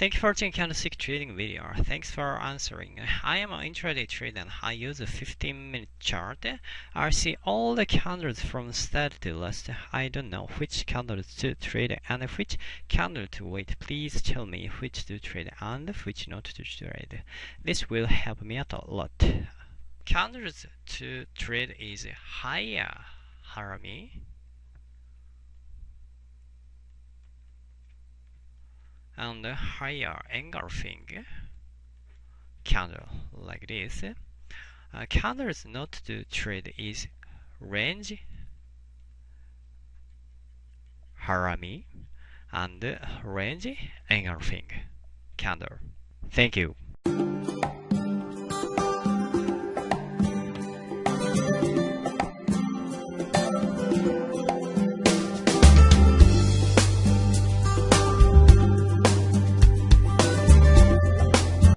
Thank you for watching candlestick trading video. Thanks for answering. I am an intraday trader and I use a 15 minute chart. I see all the candles from start to last. I don't know which candle to trade and which candle to wait. Please tell me which to trade and which not to trade. This will help me out a lot. Candles to trade is higher harami and higher engulfing candle like this. Uh, candles not to trade is range harami and range engulfing candle. Thank you.